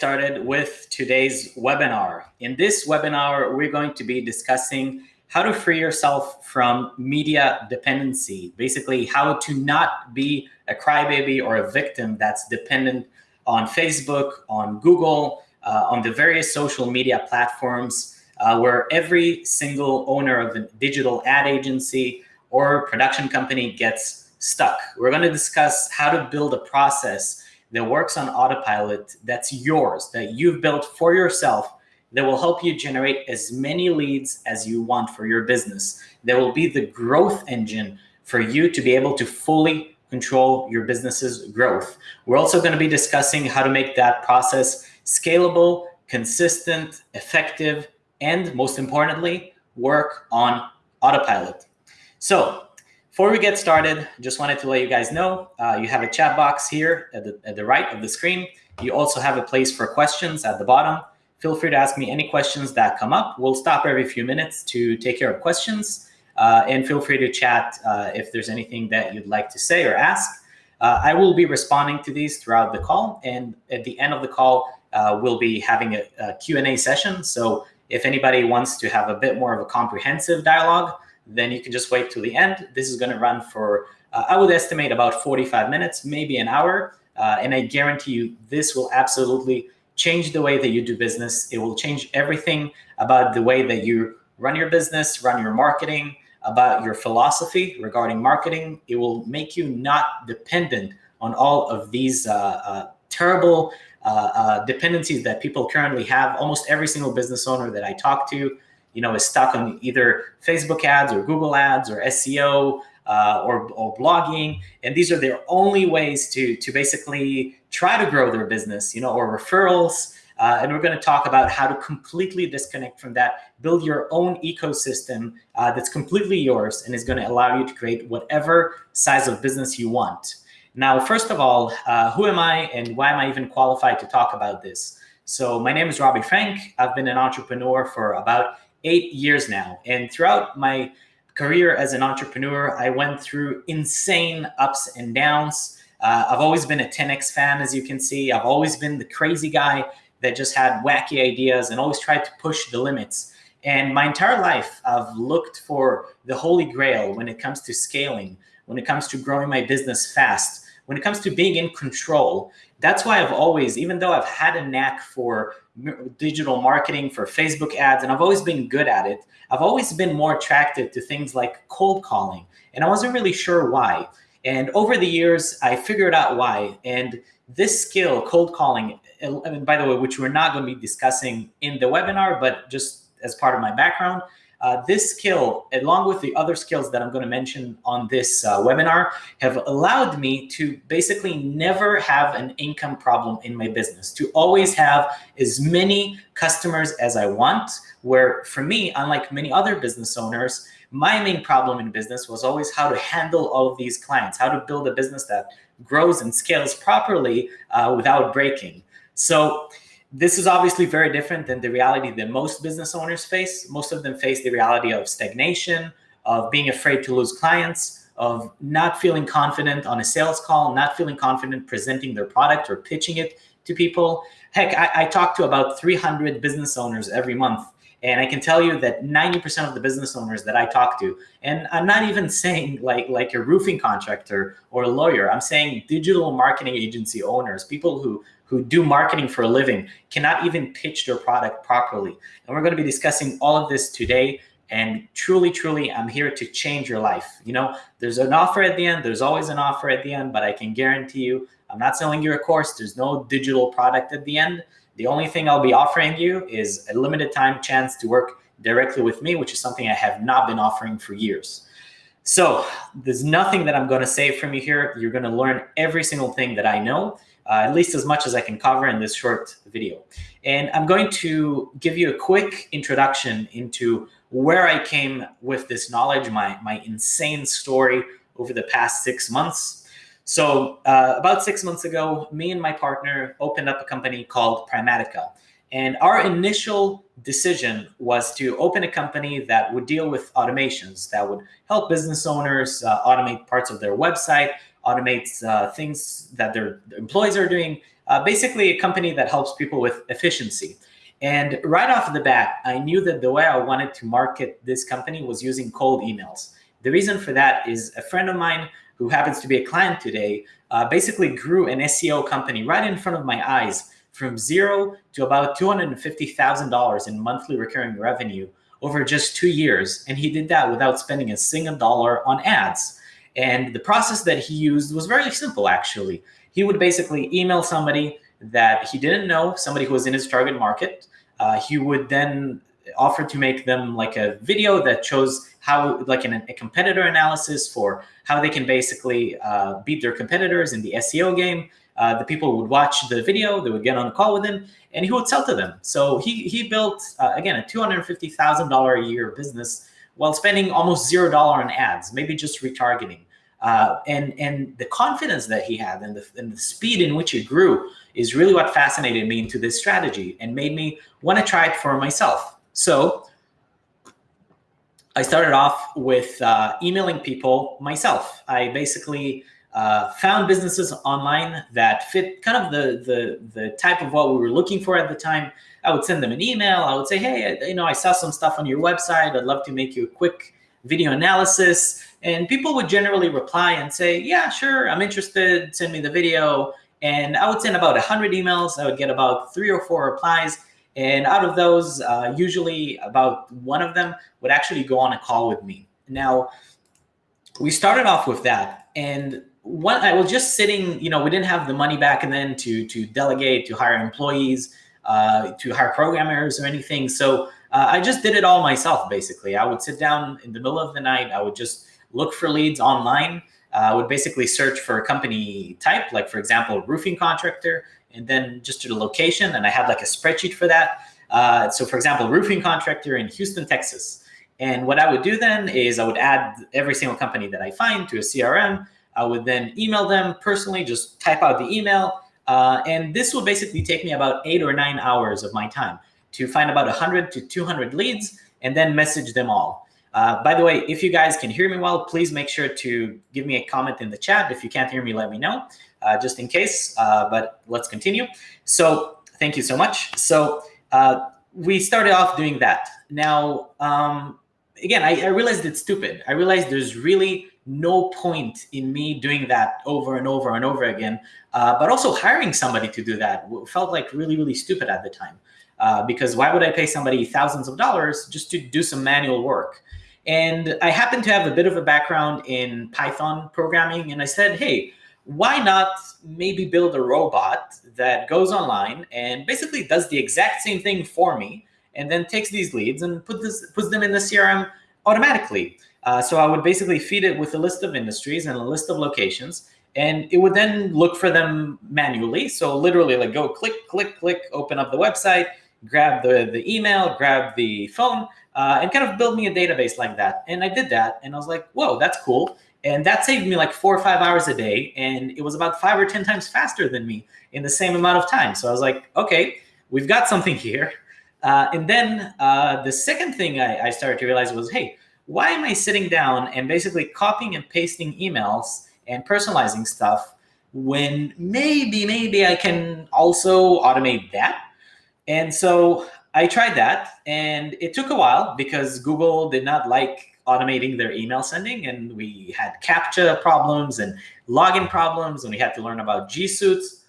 started with today's webinar. In this webinar, we're going to be discussing how to free yourself from media dependency. Basically, how to not be a crybaby or a victim that's dependent on Facebook, on Google, uh, on the various social media platforms, uh, where every single owner of a digital ad agency or production company gets stuck. We're going to discuss how to build a process that works on autopilot that's yours, that you've built for yourself, that will help you generate as many leads as you want for your business. That will be the growth engine for you to be able to fully control your business's growth. We're also going to be discussing how to make that process scalable, consistent, effective, and most importantly, work on autopilot. So before we get started, just wanted to let you guys know, uh, you have a chat box here at the, at the right of the screen. You also have a place for questions at the bottom. Feel free to ask me any questions that come up. We'll stop every few minutes to take care of questions. Uh, and feel free to chat uh, if there's anything that you'd like to say or ask. Uh, I will be responding to these throughout the call. And at the end of the call, uh, we'll be having a, a Q&A session. So if anybody wants to have a bit more of a comprehensive dialogue, then you can just wait till the end. This is going to run for, uh, I would estimate about 45 minutes, maybe an hour. Uh, and I guarantee you this will absolutely change the way that you do business. It will change everything about the way that you run your business, run your marketing, about your philosophy regarding marketing. It will make you not dependent on all of these uh, uh terrible uh, uh, dependencies that people currently have. Almost every single business owner that I talk to you know, is stuck on either Facebook ads or Google ads or SEO uh, or, or blogging. And these are their only ways to, to basically try to grow their business, you know, or referrals. Uh, and we're going to talk about how to completely disconnect from that, build your own ecosystem uh, that's completely yours and is going to allow you to create whatever size of business you want. Now, first of all, uh, who am I and why am I even qualified to talk about this? So my name is Robbie Frank. I've been an entrepreneur for about eight years now. And throughout my career as an entrepreneur, I went through insane ups and downs. Uh, I've always been a 10X fan, as you can see. I've always been the crazy guy that just had wacky ideas and always tried to push the limits. And my entire life, I've looked for the holy grail when it comes to scaling, when it comes to growing my business fast, when it comes to being in control. That's why I've always, even though I've had a knack for digital marketing for Facebook ads, and I've always been good at it. I've always been more attracted to things like cold calling, and I wasn't really sure why. And over the years, I figured out why. And this skill, cold calling, and by the way, which we're not going to be discussing in the webinar, but just as part of my background, uh, this skill, along with the other skills that I'm going to mention on this uh, webinar, have allowed me to basically never have an income problem in my business, to always have as many customers as I want, where for me, unlike many other business owners, my main problem in business was always how to handle all of these clients, how to build a business that grows and scales properly uh, without breaking. So this is obviously very different than the reality that most business owners face. Most of them face the reality of stagnation, of being afraid to lose clients, of not feeling confident on a sales call, not feeling confident presenting their product or pitching it to people. Heck, I, I talk to about 300 business owners every month. And I can tell you that 90% of the business owners that I talk to, and I'm not even saying like, like a roofing contractor or a lawyer, I'm saying digital marketing agency owners, people who who do marketing for a living cannot even pitch their product properly. And we're going to be discussing all of this today. And truly, truly, I'm here to change your life. You know, there's an offer at the end. There's always an offer at the end, but I can guarantee you, I'm not selling you a course. There's no digital product at the end. The only thing I'll be offering you is a limited time chance to work directly with me, which is something I have not been offering for years. So there's nothing that I'm going to save from you here. You're going to learn every single thing that I know uh, at least as much as I can cover in this short video. And I'm going to give you a quick introduction into where I came with this knowledge, my, my insane story over the past six months. So uh, about six months ago, me and my partner opened up a company called Primatica. And our initial decision was to open a company that would deal with automations, that would help business owners uh, automate parts of their website, automates uh, things that their employees are doing. Uh, basically, a company that helps people with efficiency. And right off the bat, I knew that the way I wanted to market this company was using cold emails. The reason for that is a friend of mine who happens to be a client today uh, basically grew an SEO company right in front of my eyes from zero to about $250,000 in monthly recurring revenue over just two years. And he did that without spending a single dollar on ads. And the process that he used was very simple, actually. He would basically email somebody that he didn't know, somebody who was in his target market. Uh, he would then offer to make them like a video that shows how, like an, a competitor analysis for how they can basically uh, beat their competitors in the SEO game. Uh, the people would watch the video, they would get on a call with him, and he would sell to them. So he, he built, uh, again, a $250,000 a year business while spending almost zero dollar on ads, maybe just retargeting. Uh, and and the confidence that he had and the, and the speed in which it grew is really what fascinated me into this strategy and made me want to try it for myself. So I started off with uh, emailing people myself. I basically uh, found businesses online that fit kind of the, the, the type of what we were looking for at the time. I would send them an email. I would say, hey, you know, I saw some stuff on your website. I'd love to make you a quick video analysis. And people would generally reply and say, yeah, sure, I'm interested. Send me the video. And I would send about 100 emails. I would get about three or four replies. And out of those, uh, usually about one of them would actually go on a call with me. Now, we started off with that. And one, I was just sitting, you know, we didn't have the money back and then to, to delegate, to hire employees, uh, to hire programmers or anything. So uh, I just did it all myself, basically. I would sit down in the middle of the night. I would just look for leads online. Uh, would basically search for a company type, like for example, roofing contractor, and then just to the location. And I had like a spreadsheet for that. Uh, so for example, roofing contractor in Houston, Texas. And what I would do then is I would add every single company that I find to a CRM. I would then email them personally, just type out the email. Uh, and this will basically take me about eight or nine hours of my time to find about 100 to 200 leads and then message them all. Uh, by the way, if you guys can hear me well, please make sure to give me a comment in the chat. If you can't hear me, let me know, uh, just in case. Uh, but let's continue. So thank you so much. So uh, we started off doing that. Now, um, again, I, I, realized it's stupid. I realized there's really no point in me doing that over and over and over again. Uh, but also hiring somebody to do that felt like really, really stupid at the time. Because why would I pay somebody thousands of dollars just to do some manual work? And I happen to have a bit of a background in Python programming. And I said, hey, why not maybe build a robot that goes online and basically does the exact same thing for me and then takes these leads and put this, puts them in the CRM automatically. Uh, so I would basically feed it with a list of industries and a list of locations and it would then look for them manually. So literally like go click, click, click, open up the website, grab the, the email, grab the phone, uh, and kind of build me a database like that. And I did that, and I was like, whoa, that's cool. And that saved me like four or five hours a day, and it was about five or 10 times faster than me in the same amount of time. So I was like, okay, we've got something here. Uh, and then uh, the second thing I, I started to realize was, hey, why am I sitting down and basically copying and pasting emails and personalizing stuff when maybe, maybe I can also automate that? And so I tried that and it took a while because Google did not like automating their email sending and we had CAPTCHA problems and login problems and we had to learn about G Suites.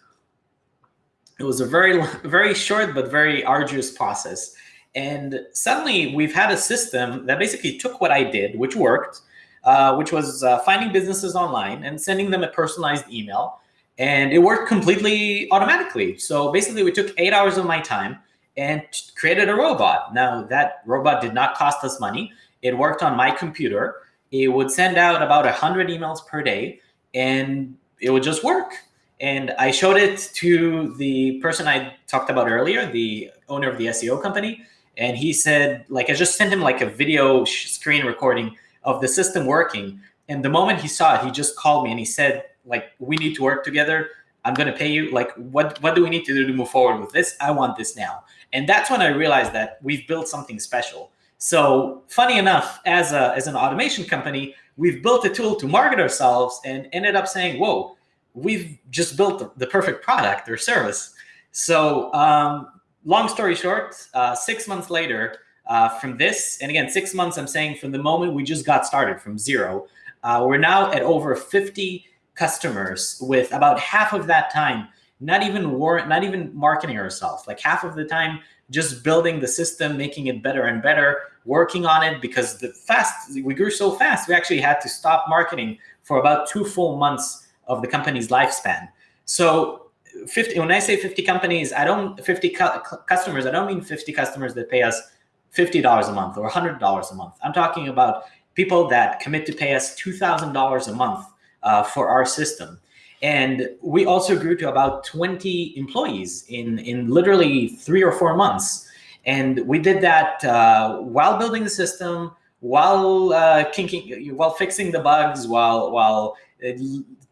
It was a very, very short but very arduous process. And suddenly we've had a system that basically took what I did, which worked, uh, which was uh, finding businesses online and sending them a personalized email and it worked completely automatically. So basically we took eight hours of my time and created a robot. Now that robot did not cost us money. It worked on my computer. It would send out about 100 emails per day and it would just work. And I showed it to the person I talked about earlier, the owner of the SEO company. And he said, like, I just sent him like a video screen recording of the system working. And the moment he saw it, he just called me and he said, like we need to work together i'm going to pay you like what what do we need to do to move forward with this? I want this now. And that's when i realized that we've built something special. So funny enough, as, a, as an automation company, we've built a tool to market ourselves and ended up saying, whoa, we've just built the, the perfect product or service. So um, long story short, uh, six months later uh, from this, and again, six months, I'm saying from the moment we just got started from zero, uh, we're now at over 50 customers with about half of that time, not even war, not even marketing ourselves, like half of the time just building the system, making it better and better, working on it because the fast we grew so fast, we actually had to stop marketing for about two full months of the company's lifespan. So 50, when I say 50 companies, I don't 50 cu customers, I don't mean 50 customers that pay us $50 a month or $100 a month. I'm talking about people that commit to pay us $2,000 a month uh, for our system. And we also grew to about 20 employees in, in literally three or four months. And we did that uh, while building the system, while uh, kinking, while fixing the bugs, while, while uh,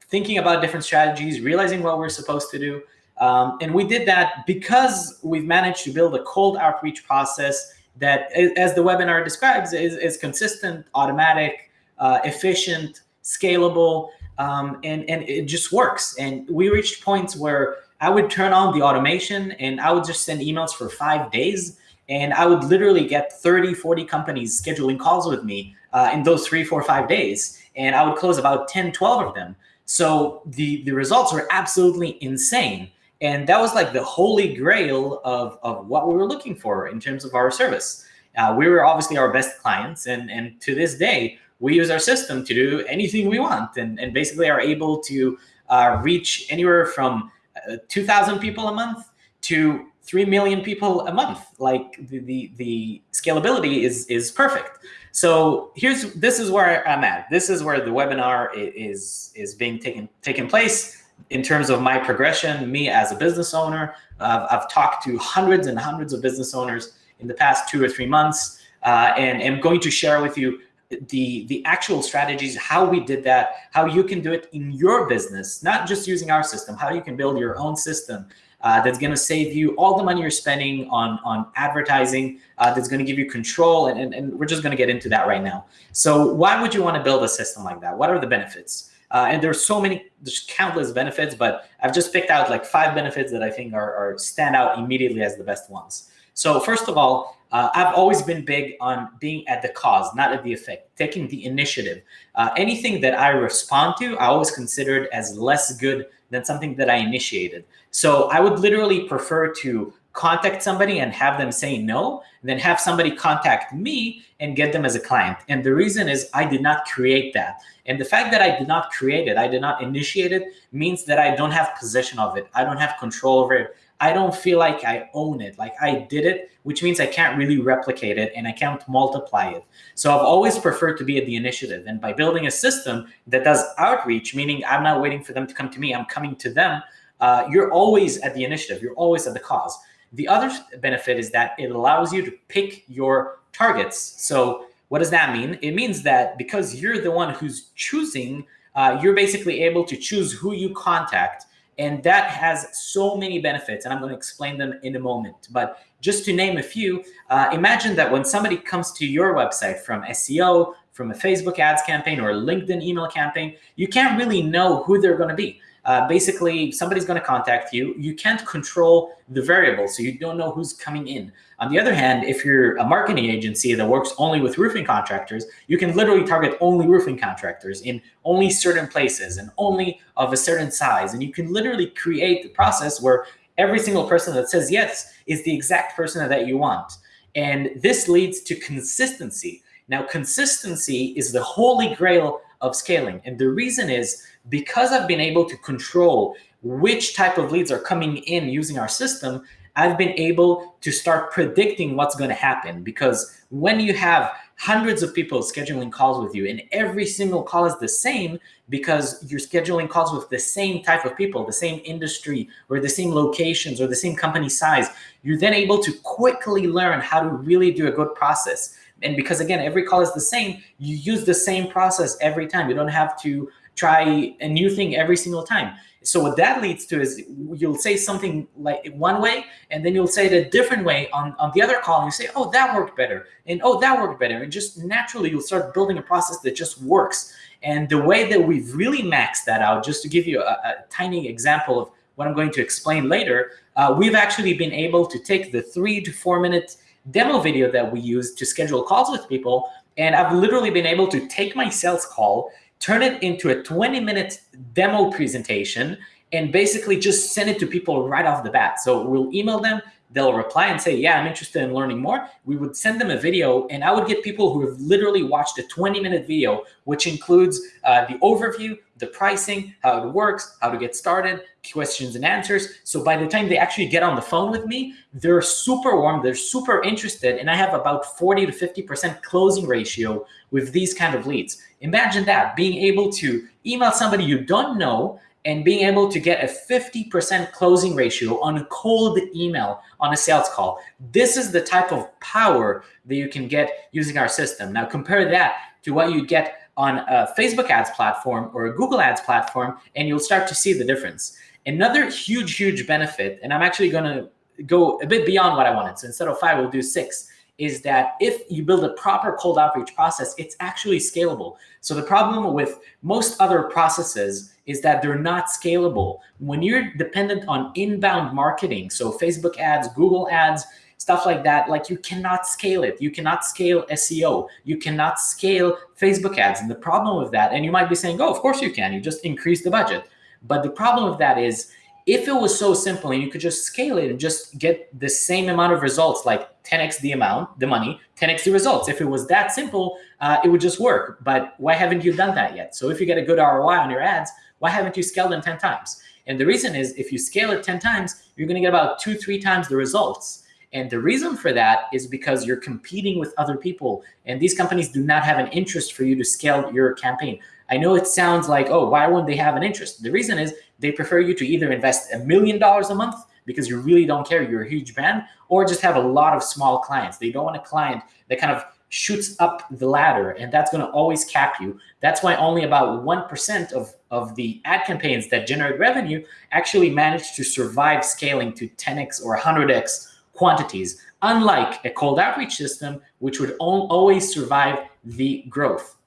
thinking about different strategies, realizing what we're supposed to do. Um, and we did that because we've managed to build a cold outreach process that, as the webinar describes, is, is consistent, automatic, uh, efficient, scalable, um, and, and it just works. And we reached points where I would turn on the automation and I would just send emails for five days. And I would literally get 30, 40 companies scheduling calls with me uh, in those three, four, five days. And I would close about 10, 12 of them. So the, the results were absolutely insane. And that was like the holy grail of, of what we were looking for in terms of our service. Uh, we were obviously our best clients. And, and to this day, we use our system to do anything we want and, and basically are able to uh, reach anywhere from uh, 2,000 people a month to 3 million people a month. Like the, the, the, scalability is, is perfect. So here's, this is where I'm at. This is where the webinar is, is being taken, taken place in terms of my progression, me as a business owner, I've talked to hundreds and hundreds of business owners in the past two or three months, uh, and am going to share with you the the actual strategies, how we did that, how you can do it in your business, not just using our system, how you can build your own system uh, that's going to save you all the money you're spending on on advertising, uh, that's going to give you control, and, and, and we're just going to get into that right now. So why would you want to build a system like that? What are the benefits? Uh, and there's so many, there's countless benefits, but I've just picked out like five benefits that I think are, are stand out immediately as the best ones. So first of all, uh, I've always been big on being at the cause, not at the effect, taking the initiative. Uh, anything that I respond to, I always considered as less good than something that I initiated. So I would literally prefer to contact somebody and have them say no, then have somebody contact me and get them as a client. And the reason is I did not create that. And the fact that I did not create it, I did not initiate it, means that I don't have possession of it. I don't have control over it. I don't feel like I own it. Like I did it, which means I can't really replicate it and I can't multiply it. So I've always preferred to be at the initiative. And by building a system that does outreach, meaning I'm not waiting for them to come to me, I'm coming to them, uh, you're always at the initiative. You're always at the cause. The other benefit is that it allows you to pick your targets. So what does that mean? It means that because you're the one who's choosing, uh, you're basically able to choose who you contact and that has so many benefits, and I'm going to explain them in a moment. But just to name a few, uh, imagine that when somebody comes to your website from SEO, from a Facebook ads campaign or a LinkedIn email campaign, you can't really know who they're going to be. Uh, basically, somebody's going to contact you. You can't control the variable, so you don't know who's coming in. On the other hand, if you're a marketing agency that works only with roofing contractors, you can literally target only roofing contractors in only certain places and only of a certain size. And you can literally create the process where every single person that says yes is the exact person that you want. And this leads to consistency. Now, consistency is the holy grail of scaling. And the reason is because I've been able to control which type of leads are coming in using our system, I've been able to start predicting what's going to happen. Because when you have hundreds of people scheduling calls with you and every single call is the same because you're scheduling calls with the same type of people, the same industry or the same locations or the same company size, you're then able to quickly learn how to really do a good process. And because again, every call is the same, you use the same process every time. You don't have to try a new thing every single time. So what that leads to is you'll say something like one way, and then you'll say it a different way on, on the other call, and you say, oh, that worked better, and oh, that worked better. And just naturally, you'll start building a process that just works. And the way that we've really maxed that out, just to give you a, a tiny example of what I'm going to explain later, uh, we've actually been able to take the three to four minute demo video that we use to schedule calls with people. And I've literally been able to take my sales call turn it into a 20 minute demo presentation and basically just send it to people right off the bat. So we'll email them, they'll reply and say, yeah, I'm interested in learning more. We would send them a video and I would get people who have literally watched a 20 minute video, which includes uh, the overview, the pricing, how it works, how to get started, questions and answers. So by the time they actually get on the phone with me, they're super warm, they're super interested, and I have about 40 to 50% closing ratio with these kind of leads. Imagine that, being able to email somebody you don't know and being able to get a 50% closing ratio on a cold email on a sales call. This is the type of power that you can get using our system. Now compare that to what you get on a Facebook ads platform or a Google ads platform, and you'll start to see the difference. Another huge, huge benefit, and I'm actually gonna go a bit beyond what I wanted. So instead of five, we'll do six is that if you build a proper cold outreach process, it's actually scalable. So the problem with most other processes is that they're not scalable. When you're dependent on inbound marketing, so Facebook ads, Google ads, stuff like that, like you cannot scale it. You cannot scale SEO. You cannot scale Facebook ads. And the problem with that, and you might be saying, oh, of course you can, you just increase the budget. But the problem with that is if it was so simple and you could just scale it and just get the same amount of results, like 10x the amount, the money, 10x the results. If it was that simple, uh, it would just work. But why haven't you done that yet? So if you get a good ROI on your ads, why haven't you scaled them 10 times? And the reason is if you scale it 10 times, you're going to get about two, three times the results. And the reason for that is because you're competing with other people and these companies do not have an interest for you to scale your campaign. I know it sounds like, oh, why wouldn't they have an interest? The reason is they prefer you to either invest a million dollars a month because you really don't care, you're a huge brand, or just have a lot of small clients. They don't want a client that kind of shoots up the ladder and that's going to always cap you. That's why only about 1% of, of the ad campaigns that generate revenue actually manage to survive scaling to 10x or 100x quantities, unlike a cold outreach system, which would always survive the growth.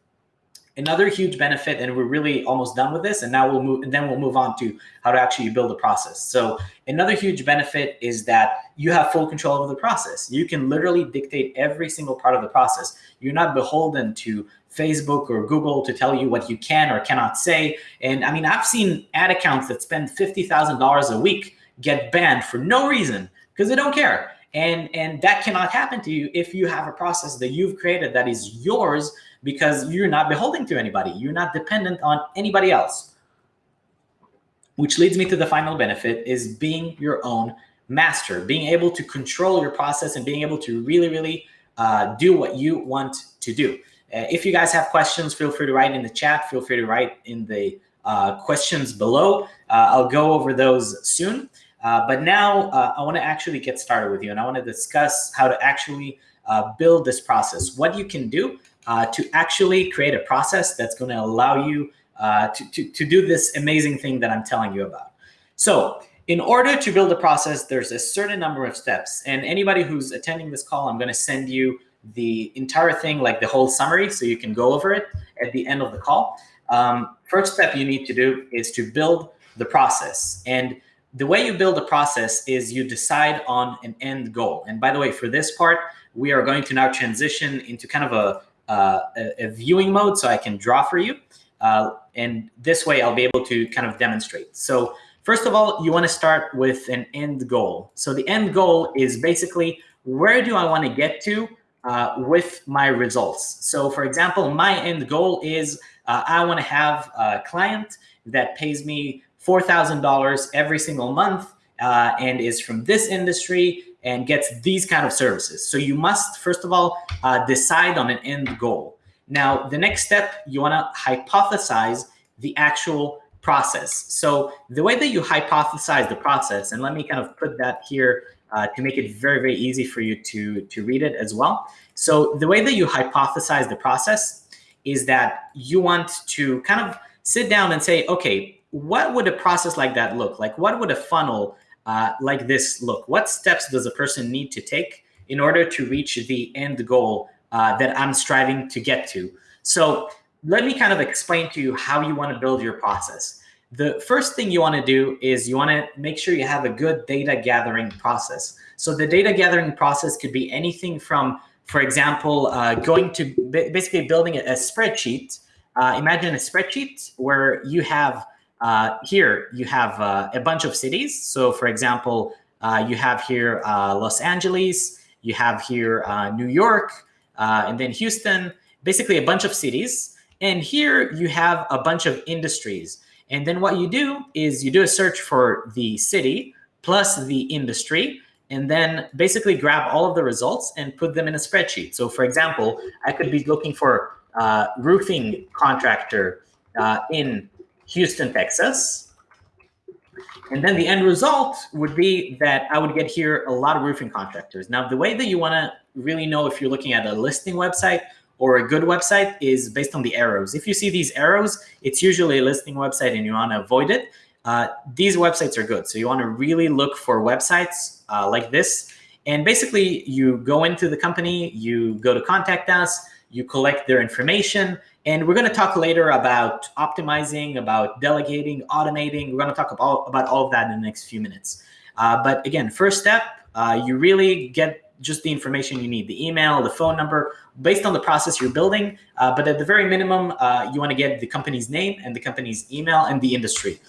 Another huge benefit, and we're really almost done with this, and now we'll move, and then we'll move on to how to actually build a process. So another huge benefit is that you have full control over the process. You can literally dictate every single part of the process. You're not beholden to Facebook or Google to tell you what you can or cannot say. And I mean, I've seen ad accounts that spend $50,000 a week get banned for no reason because they don't care. And, and that cannot happen to you if you have a process that you've created that is yours because you're not beholden to anybody. You're not dependent on anybody else. Which leads me to the final benefit is being your own master, being able to control your process and being able to really, really uh, do what you want to do. Uh, if you guys have questions, feel free to write in the chat. Feel free to write in the uh, questions below. Uh, I'll go over those soon. Uh, but now uh, I want to actually get started with you and I want to discuss how to actually build this process, what you can do uh, to actually create a process that's going to allow you uh, to, to, to do this amazing thing that I'm telling you about. So in order to build a process, there's a certain number of steps. And anybody who's attending this call, I'm going to send you the entire thing, like the whole summary, so you can go over it at the end of the call. Um, first step you need to do is to build the process. And the way you build a process is you decide on an end goal. And by the way, for this part, we are going to now transition into kind of a uh, a, viewing mode so I can draw for you. Uh, and this way I'll be able to kind of demonstrate. So first of all, you want to start with an end goal. So the end goal is basically where do I want to get to uh, with my results? So for example, my end goal is uh, I want to have a client that pays me $4,000 every single month uh, and is from this industry and gets these kind of services. So you must, first of all, uh, decide on an end goal. Now, the next step, you want to hypothesize the actual process. So the way that you hypothesize the process, and let me kind of put that here uh, to make it very, very easy for you to, to read it as well. So the way that you hypothesize the process is that you want to kind of sit down and say, okay, what would a process like that look like? What would a funnel uh, like this look? What steps does a person need to take in order to reach the end goal uh, that I'm striving to get to? So let me kind of explain to you how you want to build your process. The first thing you want to do is you want to make sure you have a good data gathering process. So the data gathering process could be anything from, for example, uh, going to basically building a, spreadsheet. Uh, imagine a spreadsheet where you have uh, here you have uh, a bunch of cities. So for example, uh, you have here uh, Los Angeles, you have here New York, and then Houston, basically a bunch of cities. And here you have a bunch of industries. And then what you do is you do a search for the city plus the industry, and then basically grab all of the results and put them in a spreadsheet. So for example, I could be looking for uh, roofing contractor uh, in Houston, Texas. And then the end result would be that I would get here a lot of roofing contractors. Now, the way that you want to really know if you're looking at a listing website or a good website is based on the arrows. If you see these arrows, it's usually a listing website and you want to avoid it. Uh, these websites are good. So you want to really look for websites uh, like this. And basically, you go into the company, you go to contact us, you collect their information, and we're going to talk later about optimizing, about delegating, automating. We're going to talk about, about all of that in the next few minutes. Uh, but again, first step, uh, you really get just the information you need, the email, the phone number, based on the process you're building. Uh, but at the very minimum, uh, you want to get the company's name and the company's email and the industry.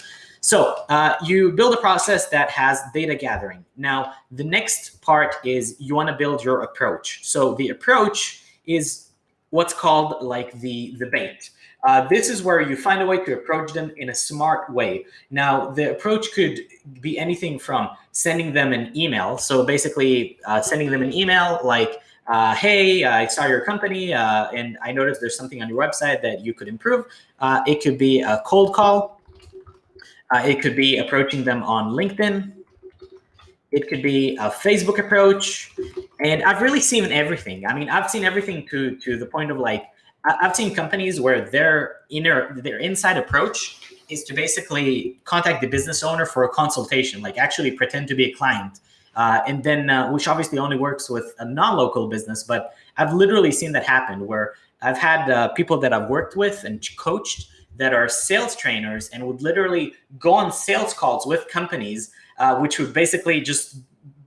So uh, you build a process that has data gathering. Now, the next part is you want to build your approach. So the approach is what's called like the, the bait. Uh, this is where you find a way to approach them in a smart way. Now, the approach could be anything from sending them an email. So basically uh, sending them an email like, uh, hey, I saw your company uh, and I noticed there's something on your website that you could improve. Uh, it could be a cold call. Uh, it could be approaching them on LinkedIn. It could be a Facebook approach. And I've really seen everything. I mean, I've seen everything to, to the point of like, I've seen companies where their inner, their inside approach is to basically contact the business owner for a consultation, like actually pretend to be a client. Uh, and then, uh, which obviously only works with a non-local business, but I've literally seen that happen where I've had uh, people that I've worked with and coached that are sales trainers and would literally go on sales calls with companies, uh, which would basically just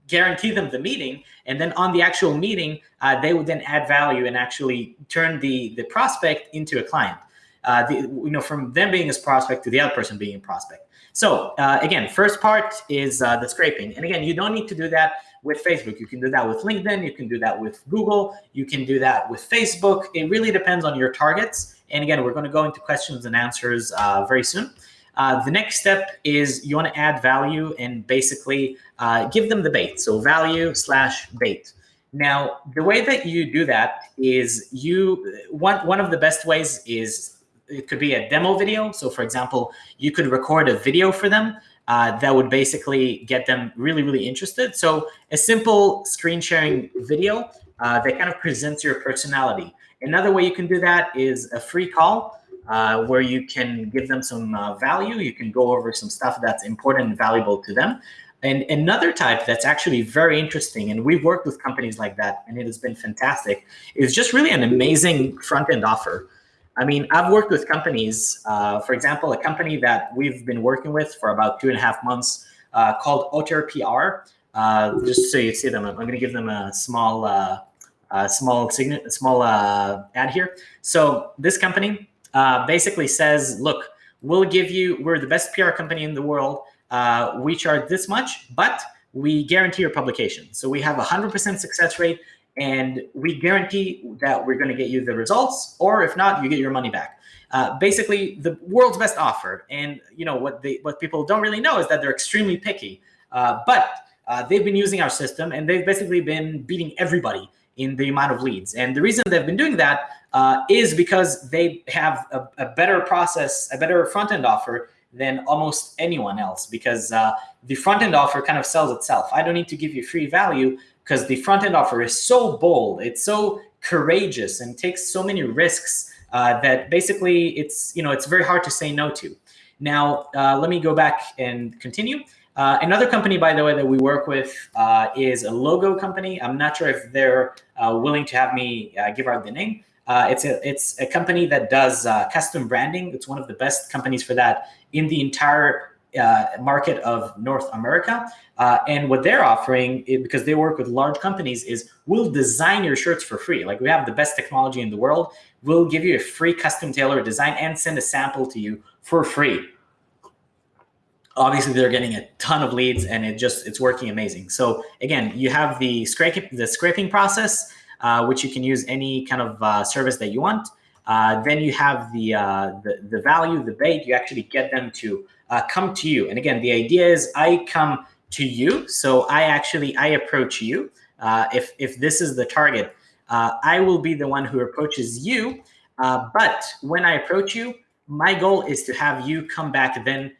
guarantee them the meeting. And then on the actual meeting, uh, they would then add value and actually turn the, the prospect into a client. Uh, the, you know, from them being a prospect to the other person being a prospect. So uh, again, first part is uh, the scraping. And again, you don't need to do that with Facebook. You can do that with LinkedIn. You can do that with Google. You can do that with Facebook. It really depends on your targets. And again, we're going to go into questions and answers uh, very soon. Uh, the next step is you want to add value and basically uh, give them the bait. So value slash bait. Now, the way that you do that is you one one of the best ways is it could be a demo video. So for example, you could record a video for them uh, that would basically get them really, really interested. So a simple screen sharing video uh, that kind of presents your personality. Another way you can do that is a free call uh, where you can give them some uh, value. You can go over some stuff that's important and valuable to them. And another type that's actually very interesting, and we've worked with companies like that, and it has been fantastic, is just really an amazing front-end offer. I mean, I've worked with companies, uh, for example, a company that we've been working with for about two and a half months uh, called Otter PR. Uh, just so you see them, I'm going to give them a small, uh, small, small uh, ad here. So this company uh, basically says, look, we'll give you, we're the best PR company in the world. we charge this much, but we guarantee your publication. So we have a 100% success rate and we guarantee that we're going to get you the results, or if not, you get your money back. Uh, basically, the world's best offer. And you know what they what people don't really know is that they're extremely picky. Uh, but uh, they've been using our system, and they've basically been beating everybody in the amount of leads. And the reason they've been doing that uh, is because they have a, a, better process, a better front end offer than almost anyone else. Because uh, the front end offer kind of sells itself. I don't need to give you free value because the front end offer is so bold, it's so courageous and takes so many risks uh, that basically it's, you know, it's very hard to say no to. Now, uh, let me go back and continue. Uh, another company, by the way, that we work with uh, is a logo company. I'm not sure if they're uh, willing to have me uh, give out the name. Uh, it's a it's a company that does uh, custom branding. It's one of the best companies for that in the entire market of North America. and what they're offering, because they work with large companies, is we'll design your shirts for free. Like we have the best technology in the world. We'll give you a free custom tailored design and send a sample to you for free obviously they're getting a ton of leads and it just it's working amazing so again you have the scraping the scraping process uh, which you can use any kind of uh, service that you want uh, then you have the, uh, the, the value the bait you actually get them to uh, come to you and again the idea is i come to you so i actually i approach you if if this is the target i will be the one who approaches you but when i approach you my goal is to have you come back then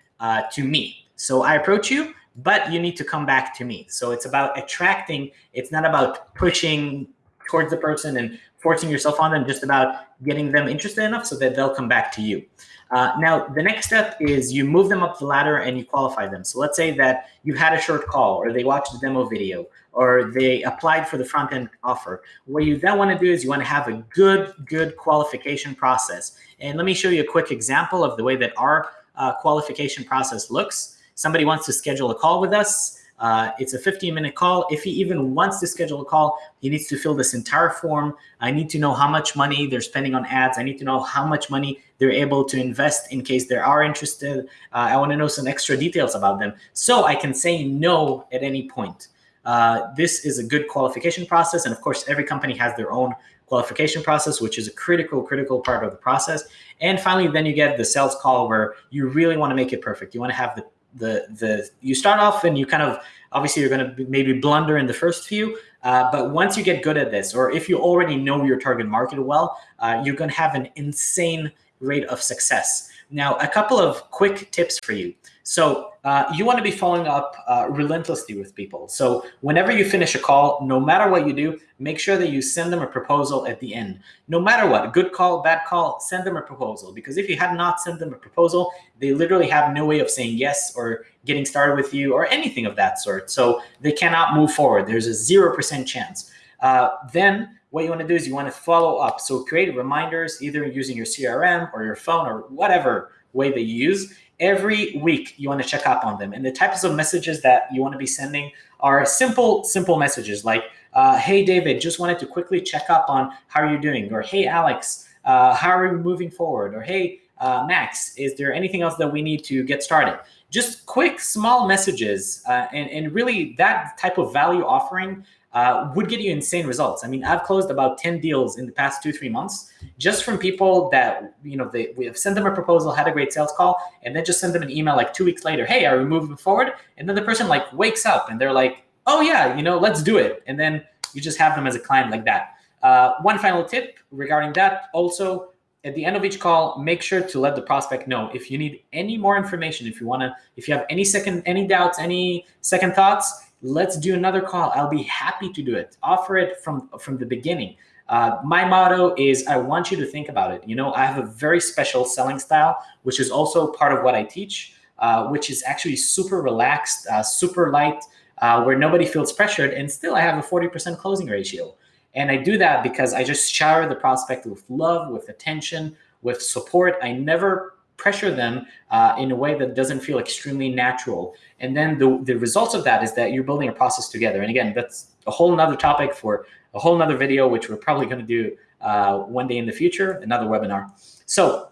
to me. So I approach you, but you need to come back to me. So it's about attracting. It's not about pushing towards the person and forcing yourself on them, just about getting them interested enough so that they'll come back to you. Uh, now, the next step is you move them up the ladder and you qualify them. So let's say that you had a short call or they watched the demo video or they applied for the front end offer. What you then want to do is you want to have a good, good qualification process. And let me show you a quick example of the way that our uh, qualification process looks. Somebody wants to schedule a call with us. Uh, it's a 15 minute call. If he even wants to schedule a call, he needs to fill this entire form. I need to know how much money they're spending on ads. I need to know how much money they're able to invest in case they are interested. Uh, I want to know some extra details about them so I can say no at any point. Uh, this is a good qualification process. And of course, every company has their own qualification process, which is a critical, critical part of the process. And finally, then you get the sales call where you really want to make it perfect. You want to have the the the you start off and you kind of obviously you're going to maybe blunder in the first few, uh, but once you get good at this, or if you already know your target market well, uh, you're going to have an insane rate of success. Now, a couple of quick tips for you. So uh, you want to be following up uh, relentlessly with people. So whenever you finish a call, no matter what you do, make sure that you send them a proposal at the end. No matter what, good call, bad call, send them a proposal. Because if you had not sent them a proposal, they literally have no way of saying yes or getting started with you or anything of that sort. So they cannot move forward. There's a 0% chance. Uh, then what you want to do is you want to follow up. So create reminders either using your CRM or your phone or whatever way that you use every week you want to check up on them. And the types of messages that you want to be sending are simple simple messages like uh, hey david just wanted to quickly check up on how you're doing or hey alex uh, how are we moving forward? or hey uh, max is there anything else that we need to get started? Just quick small messages uh, and, and really that type of value offering uh, would get you insane results. I mean, I've closed about 10 deals in the past two, three months just from people that, you know, they, we have sent them a proposal, had a great sales call, and then just send them an email like two weeks later, hey, are we moving forward? And then the person like wakes up and they're like, oh yeah, you know, let's do it. And then you just have them as a client like that. Uh, one final tip regarding that also, at the end of each call, make sure to let the prospect know if you need any more information, if you want to, if you have any second, any doubts, any second thoughts, let's do another call. I'll be happy to do it. Offer it from, from the beginning. Uh, my motto is I want you to think about it. You know, I have a very special selling style, which is also part of what I teach, uh, which is actually super relaxed, uh, super light, uh, where nobody feels pressured. And still, I have a 40% closing ratio. And I do that because I just shower the prospect with love, with attention, with support. I never pressure them uh, in a way that doesn't feel extremely natural. And then the, the results of that is that you're building a process together. And again, that's a whole nother topic for a whole nother video, which we're probably going to do uh, one day in the future, another webinar. So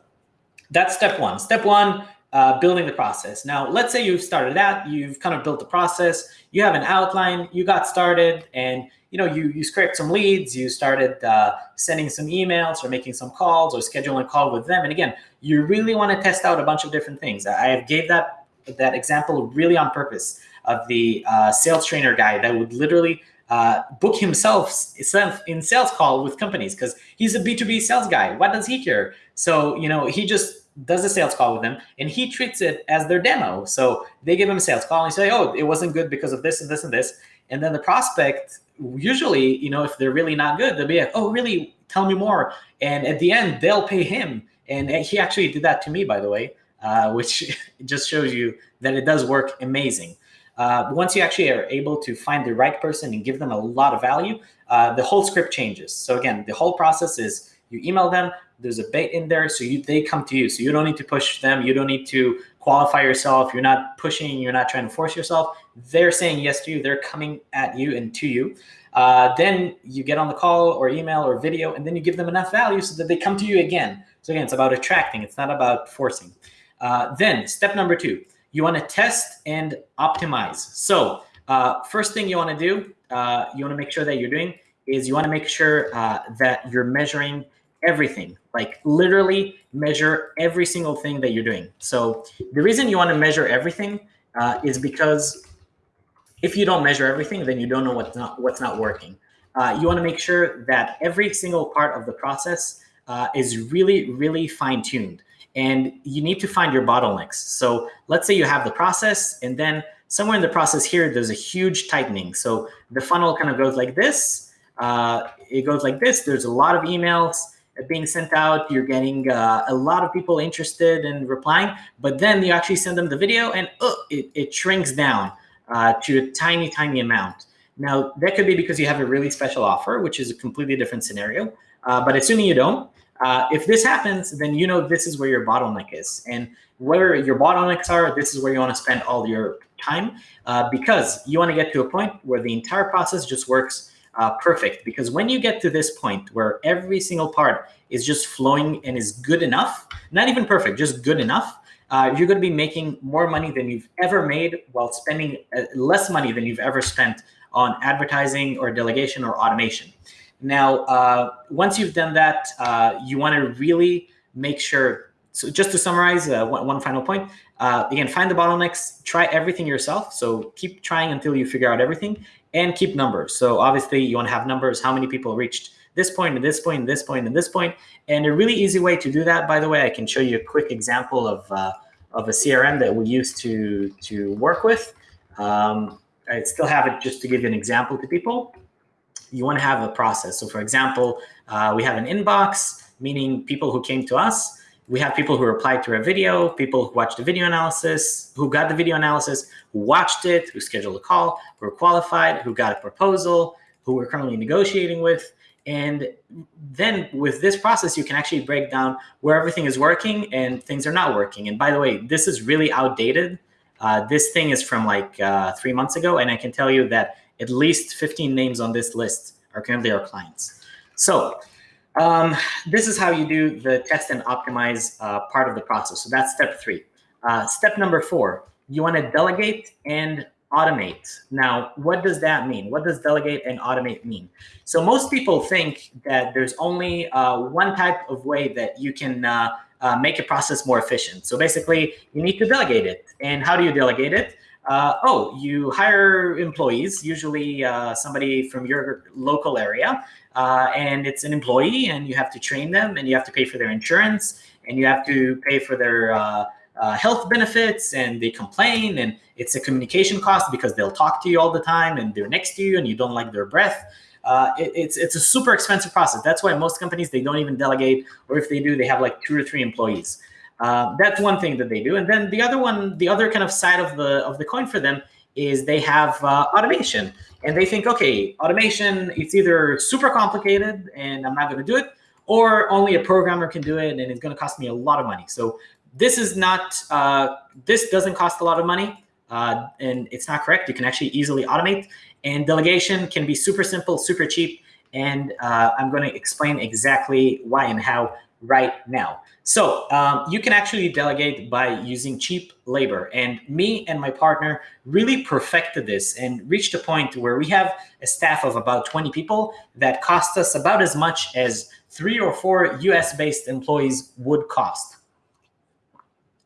that's step one. Step one, uh, building the process. Now, let's say you've started that, you've kind of built the process, you have an outline, you got started, and you know, you, you scraped some leads, you started uh, sending some emails or making some calls or scheduling a call with them. And again, you really want to test out a bunch of different things. I gave that, that example really on purpose of the uh, sales trainer guy that would literally uh, book himself in sales call with companies because he's a B2B sales guy. What does he care? So, you know, he just does a sales call with them and he treats it as their demo. So they give him a sales call and say, oh, it wasn't good because of this and this and this. And then the prospect usually, you know, if they're really not good, they'll be like, oh, really? Tell me more. And at the end, they'll pay him. And he actually did that to me, by the way. uh, which just shows you that it does work amazing. Uh, once you actually are able to find the right person and give them a lot of value, uh, the whole script changes. So again, the whole process is you email them, there's a bait in there, so you, they come to you. So you don't need to push them. You don't need to qualify yourself. You're not pushing. You're not trying to force yourself. They're saying yes to you. They're coming at you and to you. Uh, then you get on the call or email or video, and then you give them enough value so that they come to you again. So again, it's about attracting. It's not about forcing. Uh, then step number two, you want to test and optimize. So uh, first thing you want to do, uh, you want to make sure that you're doing is you want to make sure uh, that you're measuring everything, like literally measure every single thing that you're doing. So the reason you want to measure everything uh, is because if you don't measure everything, then you don't know what's not what's not working. Uh, you want to make sure that every single part of the process uh, is really, really fine tuned. And you need to find your bottlenecks. So let's say you have the process and then somewhere in the process here, there's a huge tightening. So the funnel kind of goes like this. Uh, it goes like this. There's a lot of emails being sent out. You're getting uh, a lot of people interested in replying, but then you actually send them the video and uh, it, it shrinks down uh, to a tiny, tiny amount. Now, that could be because you have a really special offer, which is a completely different scenario. Uh, but assuming you don't, uh, if this happens, then you know this is where your bottleneck is. And where your bottlenecks are, this is where you want to spend all your time uh, because you want to get to a point where the entire process just works uh, perfect. Because when you get to this point where every single part is just flowing and is good enough, not even perfect, just good enough, uh, you're going to be making more money than you've ever made while spending uh, less money than you've ever spent on advertising or delegation or automation. Now, uh, once you've done that, uh, you want to really make sure. So just to summarize, uh, one, one, final point. Uh, again, find the bottlenecks, try everything yourself. So keep trying until you figure out everything and keep numbers. So obviously you want to have numbers, how many people reached this point, and this point, and this point, and this point. And a really easy way to do that, by the way, I can show you a quick example of, uh, of a CRM that we use to, to work with. Um, I still have it just to give you an example to people you want to have a process. So for example, uh, we have an inbox, meaning people who came to us. We have people who replied to our video, people who watched the video analysis, who got the video analysis, who watched it, who scheduled a call, who were qualified, who got a proposal, who we're currently negotiating with. And then with this process, you can actually break down where everything is working and things are not working. And by the way, this is really outdated. Uh, this thing is from like uh, three months ago. And I can tell you that at least 15 names on this list are currently our clients. So um, this is how you do the test and optimize uh, part of the process. So that's step three. Uh, step number four, you want to delegate and automate. Now, what does that mean? What does delegate and automate mean? So most people think that there's only uh, one type of way that you can uh, uh, make a process more efficient. So basically, you need to delegate it. And how do you delegate it? Uh, oh, you hire employees, usually uh, somebody from your local area, uh, and it's an employee, and you have to train them, and you have to pay for their insurance, and you have to pay for their uh, uh, health benefits, and they complain, and it's a communication cost because they'll talk to you all the time, and they're next to you, and you don't like their breath. Uh, it, it's it's a super expensive process. That's why most companies they don't even delegate, or if they do, they have like two or three employees. Uh, that's one thing that they do. And then the other one, the other kind of side of the of the coin for them is they have uh, automation, and they think, okay, automation it's either super complicated and I'm not going to do it, or only a programmer can do it and it's going to cost me a lot of money. So this is not uh, this doesn't cost a lot of money. Uh, and it's not correct. You can actually easily automate, and delegation can be super simple, super cheap. And uh, I'm going to explain exactly why and how right now. So um, you can actually delegate by using cheap labor. And me and my partner really perfected this and reached a point where we have a staff of about 20 people that cost us about as much as three or four US-based employees would cost.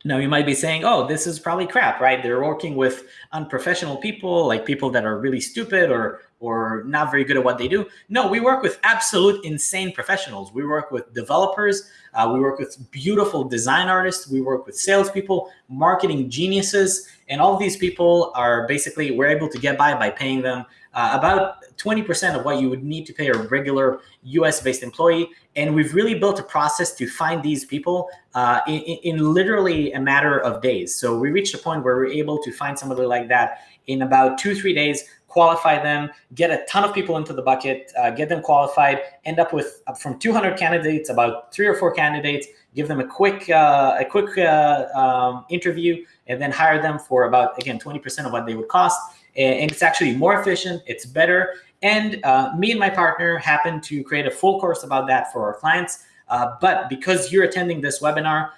Now you might be saying, oh, this is probably crap, right? They're working with unprofessional people, like people that are really stupid or or not very good at what they do. No, we work with absolute insane professionals. We work with developers. Uh, we work with beautiful design artists. We work with salespeople, marketing geniuses, and all these people are basically we're able to get by by paying them uh, about 20% of what you would need to pay a regular US based employee. And we've really built a process to find these people uh, in, in, literally a matter of days. So we reached a point where we're able to find somebody like that in about two, three days, qualify them, get a ton of people into the bucket, uh, get them qualified, end up with uh, from 200 candidates, about three or four candidates, give them a quick, uh, a quick uh, um, interview, and then hire them for about, again, 20% of what they would cost and it's actually more efficient, it's better. And uh, me and my partner happen to create a full course about that for our clients. Uh, but because you're attending this webinar,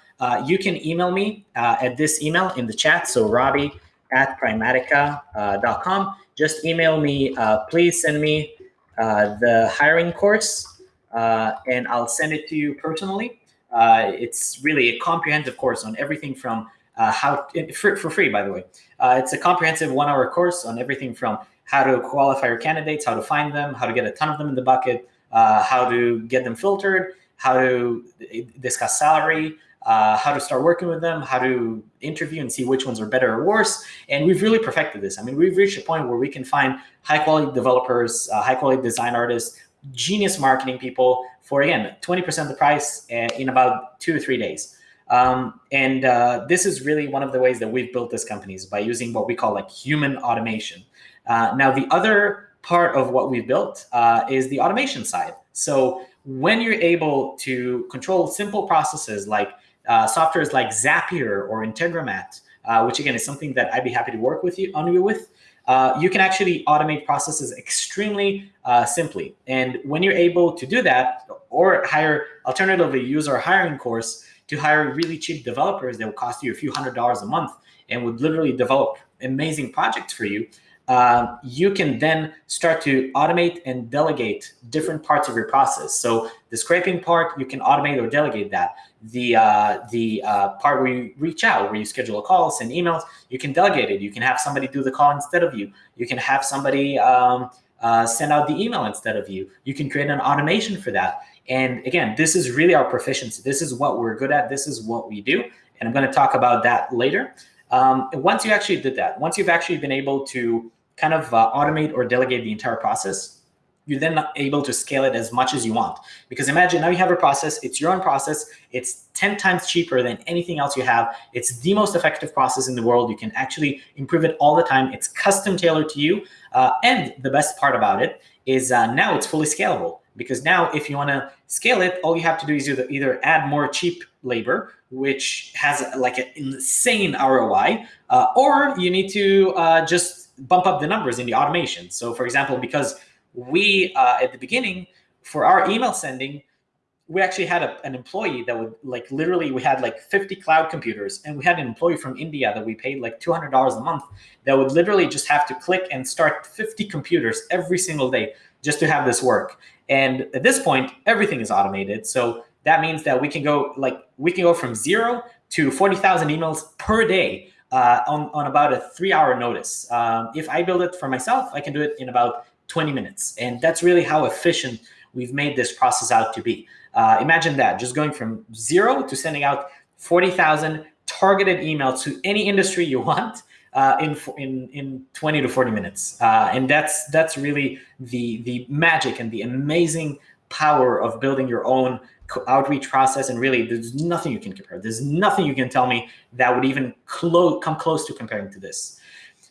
you can email me at this email in the chat. So Robbie at primatica.com. Uh, Just email me, uh, please send me the hiring course and I'll send it to you personally. it's really a comprehensive course on everything from uh, how for, for free, by the way. Uh, it's a comprehensive one-hour course on everything from how to qualify your candidates, how to find them, how to get a ton of them in the bucket, uh, how to get them filtered, how to discuss salary, uh, how to start working with them, how to interview and see which ones are better or worse. And we've really perfected this. I mean, we've reached a point where we can find high quality developers, uh, high quality design artists, genius marketing people for, again, 20% of the price uh, in about two or three days. Um, and uh, this is really one of the ways that we've built this company is by using what we call like human automation. Uh, now, the other part of what we've built uh, is the automation side. So when you're able to control simple processes like uh, softwares like Zapier or Integromat, uh, which again is something that I'd be happy to work with you on you with, uh, you can actually automate processes extremely uh, simply. And when you're able to do that, or hire, alternatively, use our hiring course, to hire really cheap developers that will cost you a few hundred dollars a month and would literally develop amazing projects for you, uh, you can then start to automate and delegate different parts of your process. So the scraping part, you can automate or delegate that. The uh, the uh, part where you reach out, where you schedule a call, send emails, you can delegate it. You can have somebody do the call instead of you. You can have somebody um, uh, send out the email instead of you. You can create an automation for that. And again, this is really our proficiency. This is what we're good at. This is what we do. And I'm going to talk about that later. Um, once you actually did that, once you've actually been able to kind of uh, automate or delegate the entire process, you're then able to scale it as much as you want. Because imagine now you have a process, it's your own process, it's 10 times cheaper than anything else you have. It's the most effective process in the world. You can actually improve it all the time. It's custom tailored to you. Uh, and the best part about it is uh, now it's fully scalable because now if you want to scale it, all you have to do is either, either add more cheap labor, which has like an insane ROI, uh, or you need to uh, just bump up the numbers in the automation. So for example, because we, uh, at the beginning, for our email sending, we actually had a, an employee that would like literally we had like 50 cloud computers and we had an employee from India that we paid like $200 a month that would literally just have to click and start 50 computers every single day just to have this work. And at this point, everything is automated. So that means that we can go like we can go from zero to 40,000 emails per day uh, on, on about a three hour notice. Um, if I build it for myself, I can do it in about 20 minutes. And that's really how efficient we've made this process out to be. Uh, imagine that, just going from zero to sending out 40,000 targeted emails to any industry you want uh, in, in, in 20 to 40 minutes. Uh, and that's, that's really the, the magic and the amazing power of building your own outreach process. And really, there's nothing you can compare. There's nothing you can tell me that would even come close to comparing to this.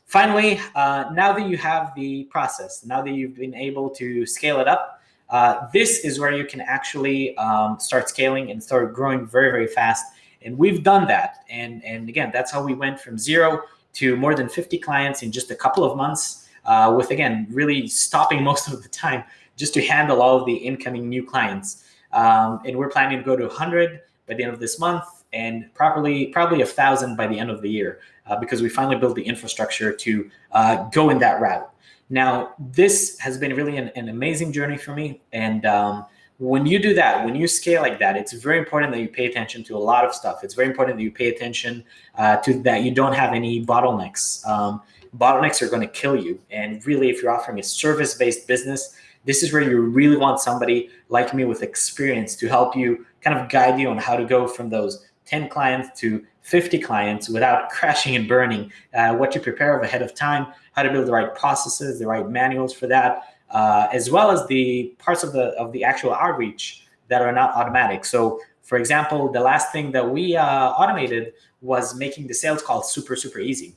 Finally, uh, now that you have the process, now that you've been able to scale it up, uh, this is where you can actually um, start scaling and start growing very, very fast. And we've done that. And, and again, that's how we went from zero to more than 50 clients in just a couple of months uh, with, again, really stopping most of the time just to handle all of the incoming new clients. Um, and we're planning to go to 100 by the end of this month and properly probably a thousand by the end of the year uh, because we finally built the infrastructure to uh, go in that route. Now, this has been really an, an amazing journey for me. And um, when you do that, when you scale like that, it's very important that you pay attention to a lot of stuff. It's very important that you pay attention uh, to that you don't have any bottlenecks. Um, bottlenecks are going to kill you. And really, if you're offering a service-based business, this is where you really want somebody like me with experience to help you kind of guide you on how to go from those 10 clients to 50 clients without crashing and burning, uh, what to prepare of ahead of time, how to build the right processes, the right manuals for that, uh, as well as the parts of the of the actual outreach that are not automatic. So for example, the last thing that we uh, automated was making the sales call super, super easy.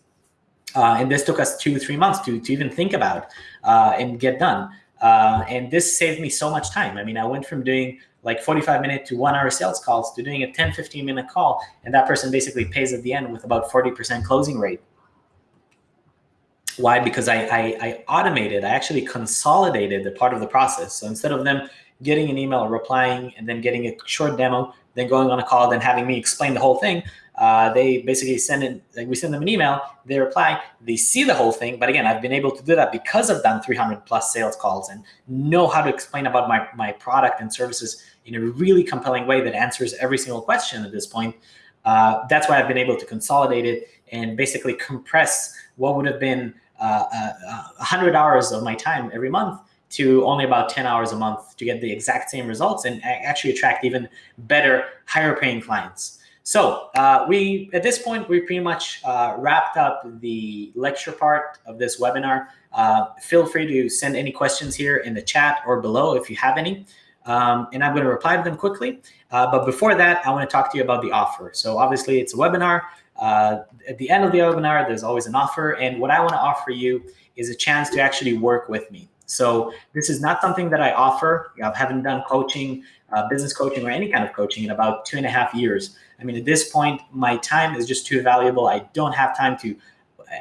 Uh, and this took us two, three months to, to even think about uh, and get done. Uh, and this saved me so much time. I mean, I went from doing like 45 minute to one hour sales calls to doing a 10, 15 minute call. And that person basically pays at the end with about 40% closing rate. Why? Because I, I, I, automated, I actually consolidated the part of the process. So instead of them getting an email, replying, and then getting a short demo, then going on a call, then having me explain the whole thing, uh, they basically send in, like we send them an email, they reply, they see the whole thing. But again, I've been able to do that because I've done 300 plus sales calls and know how to explain about my, my product and services in a really compelling way that answers every single question at this point. Uh, that's why I've been able to consolidate it and basically compress what would have been 100 hours of my time every month to only about 10 hours a month to get the exact same results and actually attract even better, higher paying clients. So uh, we, at this point, we pretty much uh, wrapped up the lecture part of this webinar. Uh, feel free to send any questions here in the chat or below if you have any. Um, and I'm going to reply to them quickly. Uh, but before that, I want to talk to you about the offer. So obviously it's a webinar. Uh, at the end of the webinar, there's always an offer. And what I want to offer you is a chance to actually work with me. So this is not something that I offer. I haven't done coaching, uh, business coaching, or any kind of coaching in about two and a half years. I mean, at this point, my time is just too valuable. I don't have time to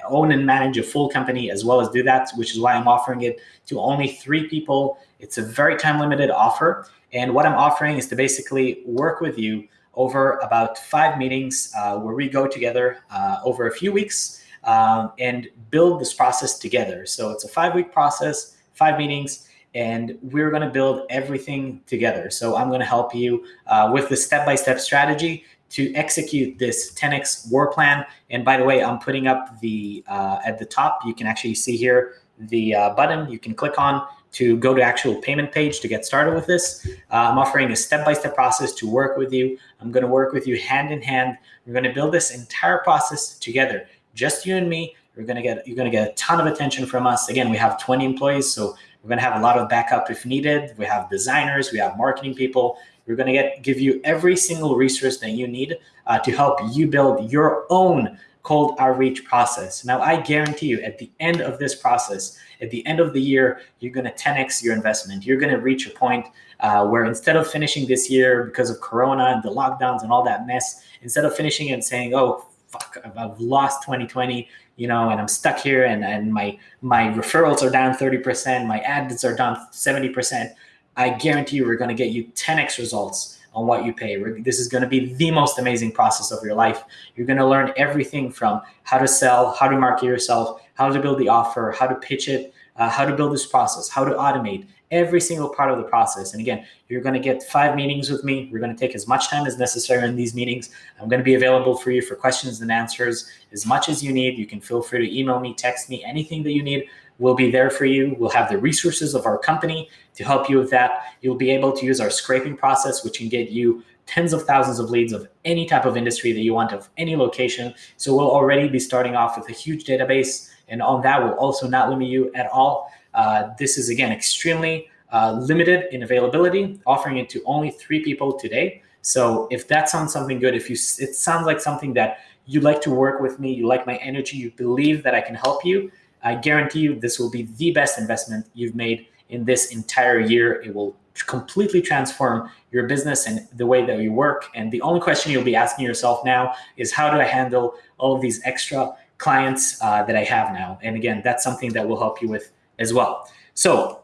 own and manage a full company as well as do that, which is why I'm offering it to only three people. It's a very time limited offer. And what I'm offering is to basically work with you over about five meetings uh, where we go together uh, over a few weeks um, and build this process together. So it's a five week process, five meetings, and we're going to build everything together. So I'm going to help you uh, with the step by step strategy to execute this 10x war plan. And by the way, I'm putting up the uh, at the top, you can actually see here the uh, button you can click on to go to actual payment page to get started with this. Uh, I'm offering a step-by-step -step process to work with you. I'm going to work with you hand in hand. We're going to build this entire process together, just you and me. You're going to get you're going to get a ton of attention from us. Again, we have 20 employees, so we're going to have a lot of backup if needed. We have designers, we have marketing people, we're going to get give you every single resource that you need uh, to help you build your own cold outreach process. Now, I guarantee you at the end of this process, at the end of the year, you're going to 10x your investment. You're going to reach a point uh, where instead of finishing this year because of Corona and the lockdowns and all that mess, instead of finishing and saying, oh, fuck, I've lost 2020, you know, and I'm stuck here and, and my, my referrals are down 30%, my ads are down 70%, I guarantee you we're going to get you 10x results on what you pay. This is going to be the most amazing process of your life. You're going to learn everything from how to sell, how to market yourself, how to build the offer, how to pitch it, uh, how to build this process, how to automate every single part of the process. And again, you're going to get five meetings with me. We're going to take as much time as necessary in these meetings. I'm going to be available for you for questions and answers as much as you need. You can feel free to email me, text me, anything that you need. We'll be there for you. We'll have the resources of our company to help you with that. You'll be able to use our scraping process, which can get you tens of thousands of leads of any type of industry that you want of any location. So we'll already be starting off with a huge database. And on that will also not limit you at all. Uh, this is, again, extremely uh, limited in availability, offering it to only three people today. So if that sounds something good, if you it sounds like something that you'd like to work with me, you like my energy, you believe that I can help you, I guarantee you this will be the best investment you've made in this entire year. It will completely transform your business and the way that you work. And the only question you'll be asking yourself now is how do I handle all of these extra clients uh, that I have now? And again, that's something that will help you with as well. So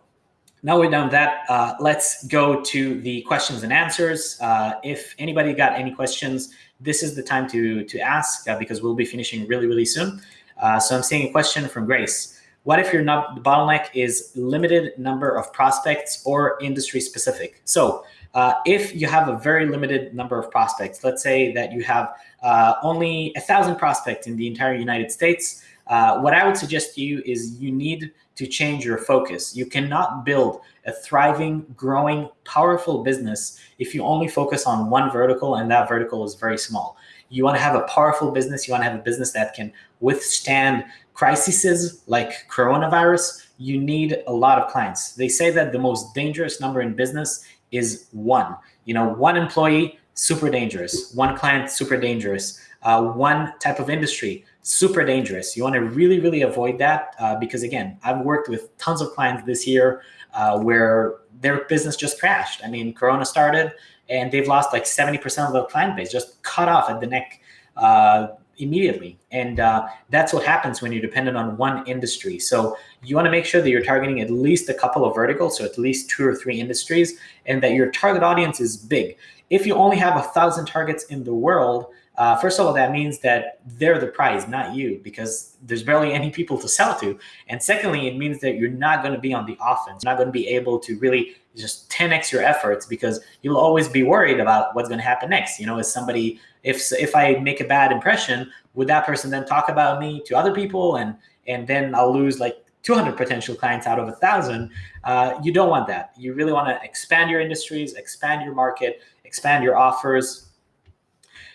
now we're done that, uh, let's go to the questions and answers. Uh, if anybody got any questions, this is the time to, to ask uh, because we'll be finishing really, really soon. Uh, so I'm seeing a question from Grace. What if your bottleneck is limited number of prospects or industry specific? So uh, if you have a very limited number of prospects, let's say that you have uh, only a thousand prospects in the entire United States, uh, what I would suggest to you is you need to change your focus. You cannot build a thriving, growing, powerful business if you only focus on one vertical and that vertical is very small. You want to have a powerful business. You want to have a business that can withstand crises like coronavirus. You need a lot of clients. They say that the most dangerous number in business is one. You know, one employee, super dangerous. One client, super dangerous. Uh, one type of industry, super dangerous. You want to really, really avoid that uh, because again, I've worked with tons of clients this year uh, where their business just crashed. I mean, Corona started and they've lost like 70% of their client base, just cut off at the neck uh, immediately. And uh, that's what happens when you're dependent on one industry. So you want to make sure that you're targeting at least a couple of verticals, so at least two or three industries, and that your target audience is big. If you only have a thousand targets in the world, uh, first of all, that means that they're the prize, not you, because there's barely any people to sell to. And secondly, it means that you're not going to be on the offense. You're not going to be able to really just 10x your efforts because you'll always be worried about what's going to happen next. You know, is somebody, if if I make a bad impression, would that person then talk about me to other people, and and then I'll lose like 200 potential clients out of a thousand. Uh, you don't want that. You really want to expand your industries, expand your market, expand your offers,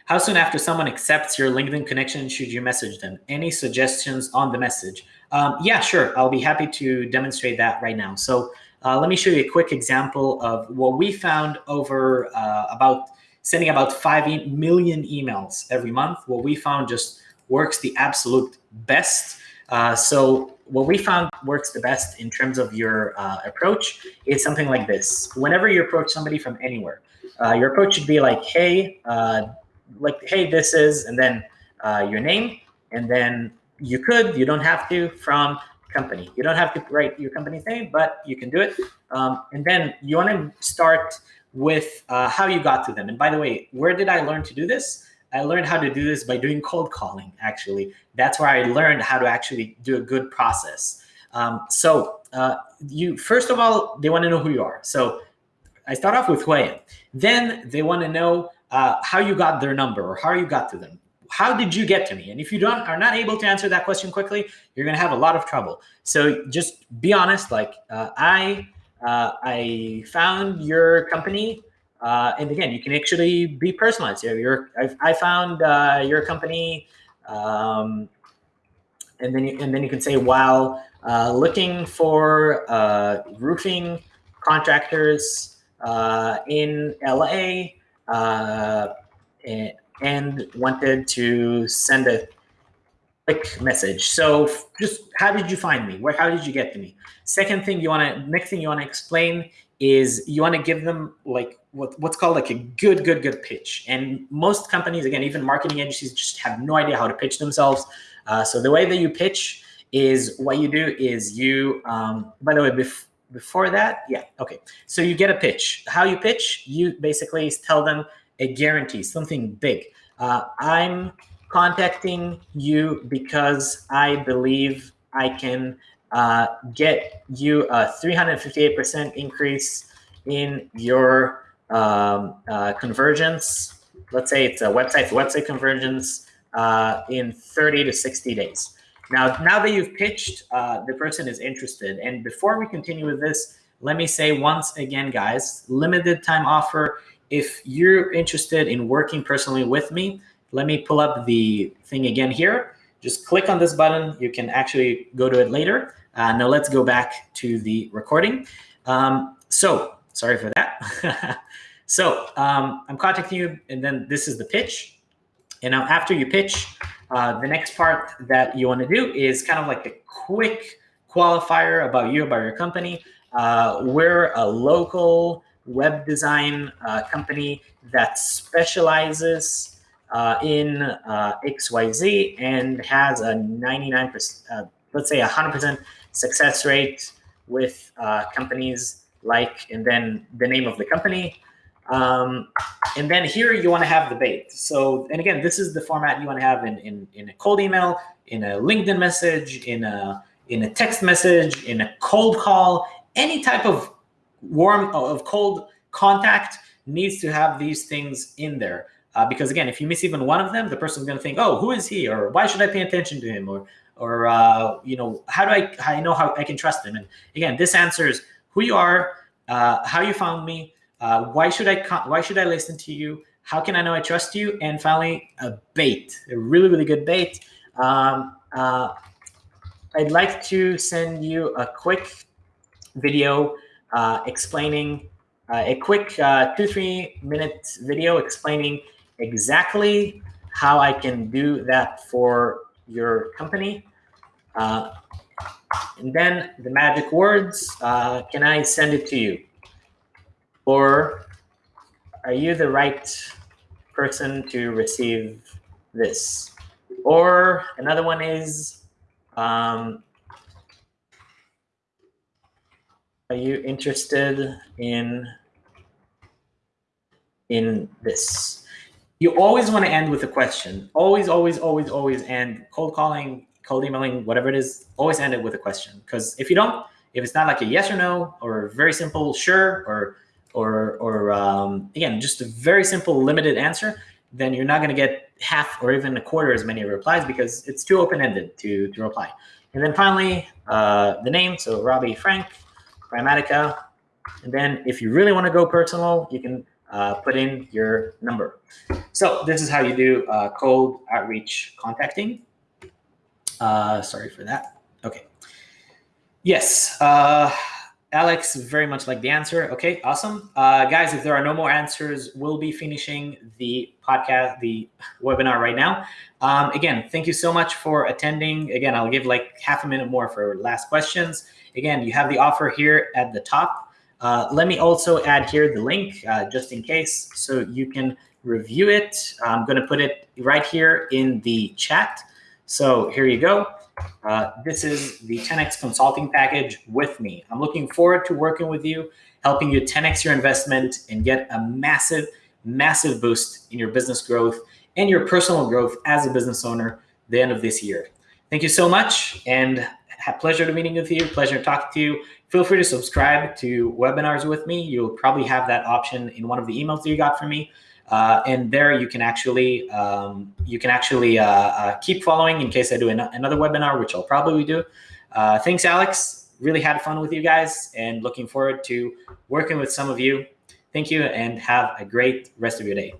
how soon after someone accepts your LinkedIn connection should you message them? Any suggestions on the message? Um, yeah, sure. I'll be happy to demonstrate that right now. So uh, let me show you a quick example of what we found over uh, about sending about 5 million emails every month. What we found just works the absolute best. Uh, so what we found works the best in terms of your uh, approach is something like this. Whenever you approach somebody from anywhere, uh, your approach should be like, hey, uh, like, hey, this is, and then your name, and then you could, you don't have to, from company. You don't have to write your company's name, but you can do it. Um, and then you want to start with uh, how you got to them. And by the way, where did I learn to do this? I learned how to do this by doing cold calling, actually. That's where I learned how to actually do a good process. Um, so uh, you first of all, they want to know who you are. So I start off with who I am. Then they want to know uh, how you got their number or how you got to them. How did you get to me? And if you don't are not able to answer that question quickly, you're going to have a lot of trouble. So just be honest. Like uh, I, uh, I found your company, uh, and again, you can actually be personalized. You know, I, I found uh, your company, um, and then you, and then you can say, while uh, looking for roofing contractors in LA uh, and wanted to send a quick message. So just how did you find me? Where, how did you get to me? Second thing you want to, next thing you want to explain is you want to give them like what, what's called like a good, good, good pitch. And most companies, again, even marketing agencies just have no idea how to pitch themselves. Uh, so the way that you pitch is what you do is you, um, by the way, before, before that, yeah, okay. So you get a pitch. How you pitch, you basically tell them a guarantee, something big. Uh, I'm contacting you because I believe I can uh, get you a 358% increase in your um, uh, conversions. Let's say it's a website to website conversions uh, in 30 to 60 days. Now, now that you've pitched, uh, the person is interested. And before we continue with this, let me say once again, guys, limited time offer. If you're interested in working personally with me, let me pull up the thing again here. Just click on this button. You can actually go to it later. Uh, now let's go back to the recording. Um, so sorry for that. so um, I'm contacting you, and then this is the pitch. And now after you pitch, uh, the next part that you want to do is kind of like a quick qualifier about you, about your company. Uh, we're a local web design uh, company that specializes uh, in uh, XYZ and has a 99%, uh, let's say 100% success rate with companies like, and then the name of the company, um, and then here you want to have the bait. So, and again, this is the format you want to have in, in, in a cold email, in a LinkedIn message, in a, in a text message, in a cold call, any type of warm, of cold contact needs to have these things in there. Uh, because again, if you miss even one of them, the person's going to think, oh, who is he? Or why should I pay attention to him? Or or uh, you know how do I how I know how I can trust them? And again, this answers who you are, uh, how you found me, uh, why should I why should I listen to you, how can I know I trust you, and finally a bait, a really really good bait. Um, uh, I'd like to send you a quick video uh, explaining uh, a quick uh, two three minute video explaining exactly how I can do that for your company. Uh, and then the magic words, uh, can I send it to you? Or are you the right person to receive this? Or another one is, um, are you interested in in this? you always want to end with a question. Always, always, always, always end cold calling, cold emailing, whatever it is, always end it with a question. Because if you don't, if it's not like a yes or no or very simple sure or or or um, again just a very simple limited answer, then you're not going to get half or even a quarter as many replies because it's too open-ended to to reply. And then finally, uh, the name. So Robbie Frank, And then if you really want to go personal, you can uh, put in your number. So this is how you do uh, cold outreach contacting. Uh, sorry for that. Okay. Yes. Uh, Alex, very much like the answer. Okay, awesome. Uh, guys, if there are no more answers, we'll be finishing the podcast, the webinar right now. Um, again, thank you so much for attending. Again, I'll give like half a minute more for last questions. Again, you have the offer here at the top. Uh, let me also add here the link uh, just in case so you can review it. I'm going to put it right here in the chat. So here you go. Uh, this is the 10x consulting package with me. I'm looking forward to working with you, helping you 10x your investment and get a massive, massive boost in your business growth and your personal growth as a business owner the end of this year. Thank you so much and pleasure to meeting with you. Pleasure to talk to you. Feel free to subscribe to webinars with me. You'll probably have that option in one of the emails that you got from me. Uh, and there you can actually um, you can actually uh, uh, keep following in case I do an another webinar, which I'll probably do. Uh, thanks, Alex. Really had fun with you guys and looking forward to working with some of you. Thank you and have a great rest of your day.